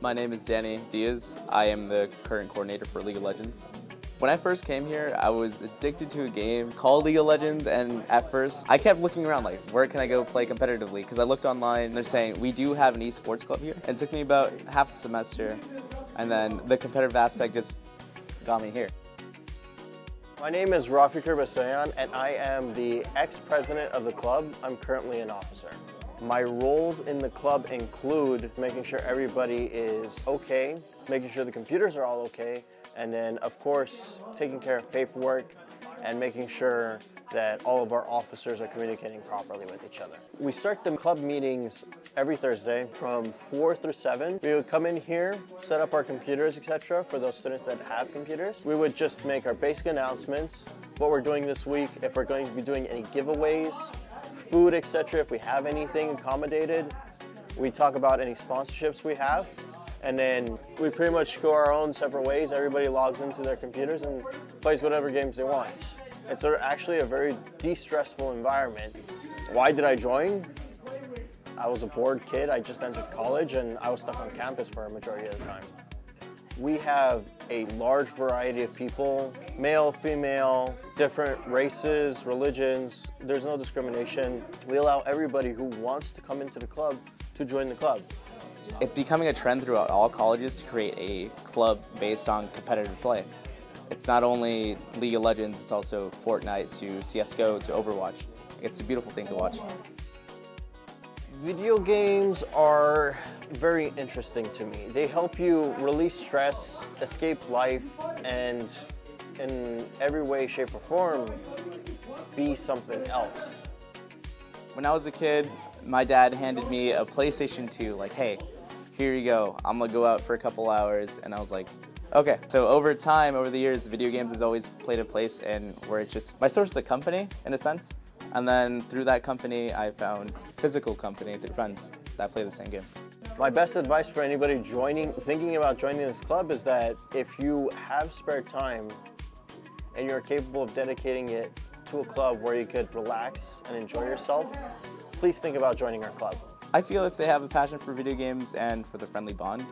My name is Danny Diaz. I am the current coordinator for League of Legends. When I first came here, I was addicted to a game called League of Legends, and at first, I kept looking around like, where can I go play competitively? Because I looked online, and they're saying, we do have an esports club here. And it took me about half a semester, and then the competitive aspect just got me here. My name is Rafi Kirbasoyan, and I am the ex-president of the club. I'm currently an officer. My roles in the club include making sure everybody is okay, making sure the computers are all okay, and then of course taking care of paperwork and making sure that all of our officers are communicating properly with each other. We start the club meetings every Thursday from 4 through 7. We would come in here, set up our computers, etc. for those students that have computers. We would just make our basic announcements, what we're doing this week, if we're going to be doing any giveaways, food, etc. If we have anything accommodated, we talk about any sponsorships we have. And then we pretty much go our own separate ways. Everybody logs into their computers and plays whatever games they want. It's actually a very de-stressful environment. Why did I join? I was a bored kid. I just entered college and I was stuck on campus for a majority of the time. We have a large variety of people, male, female, different races, religions. There's no discrimination. We allow everybody who wants to come into the club to join the club. It's becoming a trend throughout all colleges to create a club based on competitive play. It's not only League of Legends, it's also Fortnite to CSGO to Overwatch. It's a beautiful thing to watch. Video games are very interesting to me. They help you release stress, escape life, and in every way, shape, or form, be something else. When I was a kid, my dad handed me a PlayStation 2, like, hey, here you go. I'm gonna go out for a couple hours. And I was like, okay. So over time, over the years, video games has always played a place in where it's just my source of company, in a sense. And then through that company, I found physical company through friends that play the same game. My best advice for anybody joining, thinking about joining this club is that if you have spare time and you're capable of dedicating it to a club where you could relax and enjoy yourself, please think about joining our club. I feel if they have a passion for video games and for the friendly bond,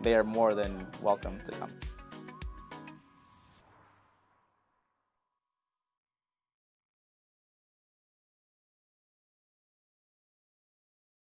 they are more than welcome to come.